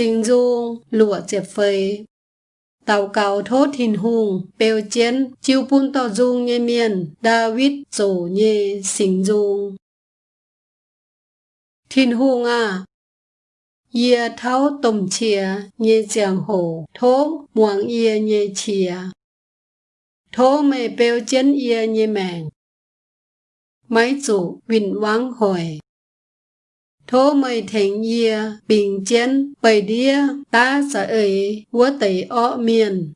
sinh du lụa chẹp phơi tàu cầu thốt hình hùng bèo chiến chiêu pun tàu dung nhê miền David dỗ nhê sinh dung thiên hùng à Yê tháo tùm chìa, nhê giang hồ thố muang yê nhê chìa. thố mê bèo chiến yê nhê mèng máy chủ vinh vắng hồi thô mây thành yê bình chiến bày đĩa, ta sợ ấy, vua tẩy ọ miền.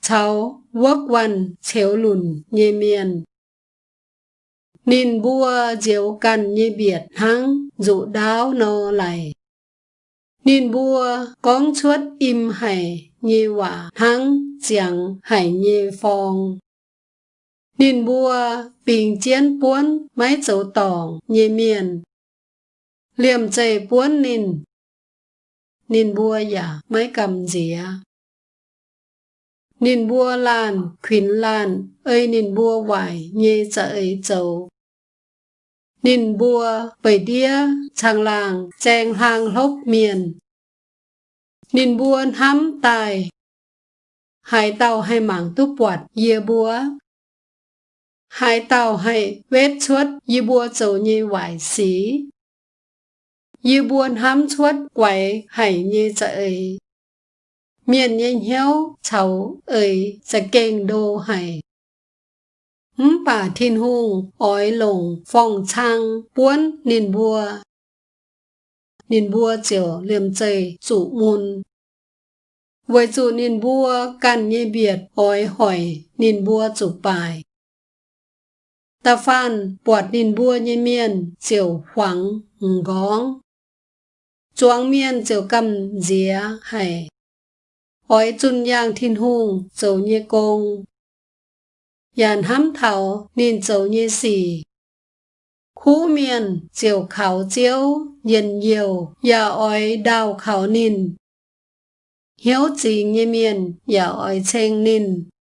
Cháu quốc quan chéo lùn nhê miền. Nín bua diệu cần như biệt hăng dụ đáo nô lại. Nín bua con chuốt im hải như quả hăng chẳng hải như phong Nín bua bình chiến buôn máy dấu tòng như miền liềm chạy buôn nín. Nín bua giả mấy cầm dĩa nín bua lan khuyến lan ơi nín bua vải nhê chạy châu nín bua bảy đĩa, chàng làng chèng hàng hốc miền. Nín bua hắm tài. Hai tàu hai mảng túp quạt dìa búa hai tàu hai vết chuốt dìa búa châu nhê vải xí như buồn hám chuốt quẩy hải như trời. Miền nhanh héo, cháu ơi, sẽ kênh đô hải. Hứng bà thiên hùng, ói lồng phòng trang, buôn nền bùa. Nền bùa chiều liềm chày chủ môn. Với chủ nền bùa cần như biệt, ói hỏi nền bùa chủ bài. Ta phan bọt nền bùa như miền chiều khoáng, ngóng chuang miên chiều cầm dĩa hay hỏi chun yang thiên hùng dấu như công yàn hám thảo nên dấu như xì khu miên chiều khảo chiếu nhìn nhiều ya oi đào khảo nín hiếu trì như miên ya oi chênh nín